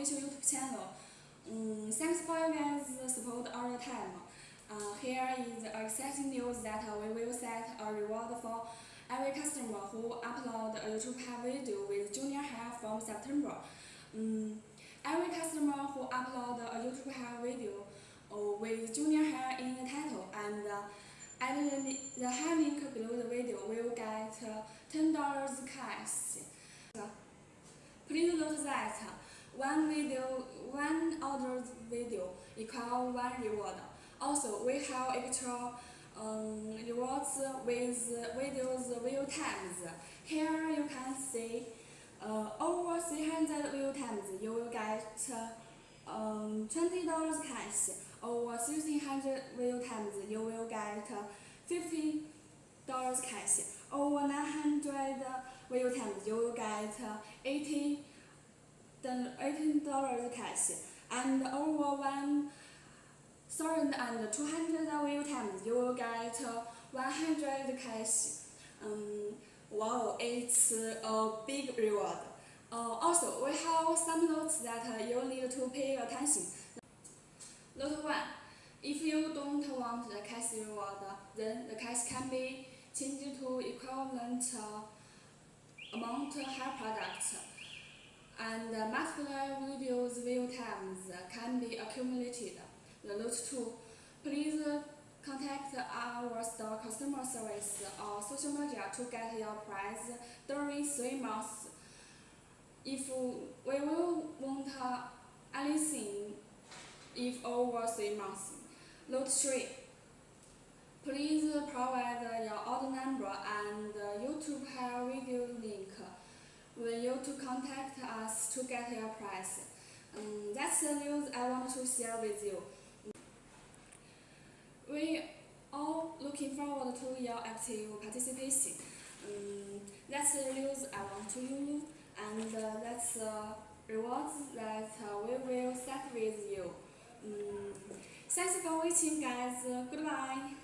official YouTube channel. Um, thanks for your guys' support all the time. Uh, here is exciting news that we will set a reward for every customer who upload a YouTube hair video with junior hair from September. Um, every customer who upload a YouTube hair video uh, with junior hair in the title and uh, add the, the hair link below the video will get uh, $10 cash. Please note that one video, one ordered video equal one reward. Also, we have extra um, rewards with videos view times. Here you can see uh, over 300 view times you will get um, $20 cash. Over 1600 view times you will get $50 cash. Over 900 view times you will get 80 $18 cash. And over one thousand and two hundred view times you will get 100 cash. Um, wow, it's a big reward. Uh, also, we have some notes that you need to pay attention. Note 1. If you don't want the cash reward, then the cash can be changed to equivalent uh, amount hair products. And uh, multiple videos view times can be accumulated. The note 2. Please contact our store customer service or social media to get your price during 3 months. If we will want anything if over 3 months. Note 3. Please provide your order number and YouTube hair video link when you to contact us to get your price. Um, that's the news I want to share with you. We all looking forward to your active participation. Um, that's the news I want to you, and uh, that's the rewards that uh, we will set with you. Um, thanks for watching guys, goodbye!